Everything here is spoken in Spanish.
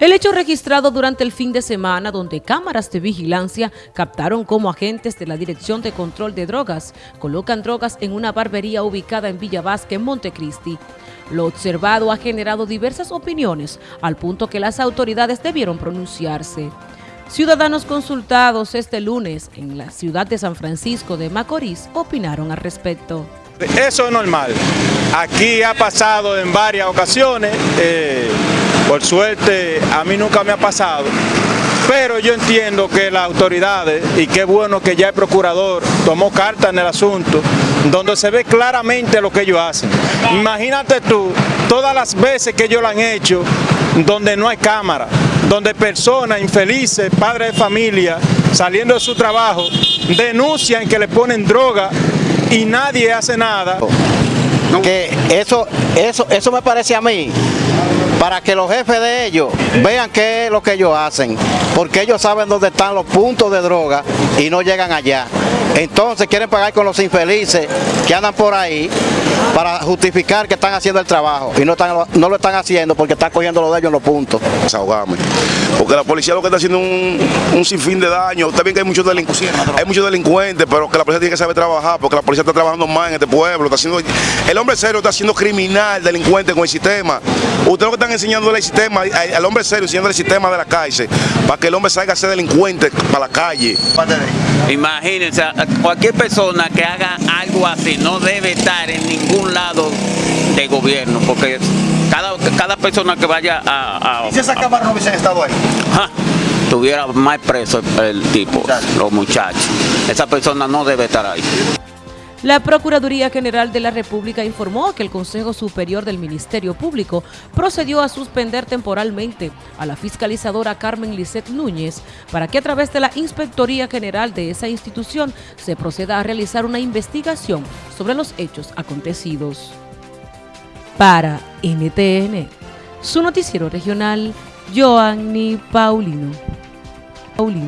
El hecho registrado durante el fin de semana donde cámaras de vigilancia captaron cómo agentes de la Dirección de Control de Drogas colocan drogas en una barbería ubicada en Villa Vázquez, Montecristi. Lo observado ha generado diversas opiniones al punto que las autoridades debieron pronunciarse. Ciudadanos consultados este lunes en la ciudad de San Francisco de Macorís opinaron al respecto. Eso es normal. Aquí ha pasado en varias ocasiones. Eh, por suerte a mí nunca me ha pasado, pero yo entiendo que las autoridades, y qué bueno que ya el procurador tomó carta en el asunto, donde se ve claramente lo que ellos hacen. Imagínate tú, todas las veces que ellos lo han hecho, donde no hay cámara, donde personas infelices, padres de familia, saliendo de su trabajo, denuncian que le ponen droga y nadie hace nada. Que eso, eso, eso me parece a mí para que los jefes de ellos vean qué es lo que ellos hacen, porque ellos saben dónde están los puntos de droga y no llegan allá. Entonces quieren pagar con los infelices que andan por ahí para justificar que están haciendo el trabajo y no, están, no lo están haciendo porque están cogiendo lo de ellos en los puntos. Desahogame. Porque la policía lo que está haciendo es un, sinfín de daño. Usted ve que hay muchos delincuentes, hay muchos delincuentes, pero que la policía tiene que saber trabajar, porque la policía está trabajando más en este pueblo. Está haciendo, el hombre serio está siendo criminal, delincuente con el sistema. Ustedes lo que están enseñando el sistema, al hombre serio enseñando el sistema de la calle, para que el hombre salga a ser delincuente para la calle. Imagínense, cualquier persona que haga algo así no debe estar en ningún lado de gobierno, porque cada, cada persona que vaya a... ¿Y si esa cámara no hubiese estado ahí? tuviera más preso el tipo, los muchachos. Esa persona no debe estar ahí. La Procuraduría General de la República informó que el Consejo Superior del Ministerio Público procedió a suspender temporalmente a la fiscalizadora Carmen Lisset Núñez para que a través de la Inspectoría General de esa institución se proceda a realizar una investigación sobre los hechos acontecidos. Para NTN, su noticiero regional, Joanny Paulino. Paulino.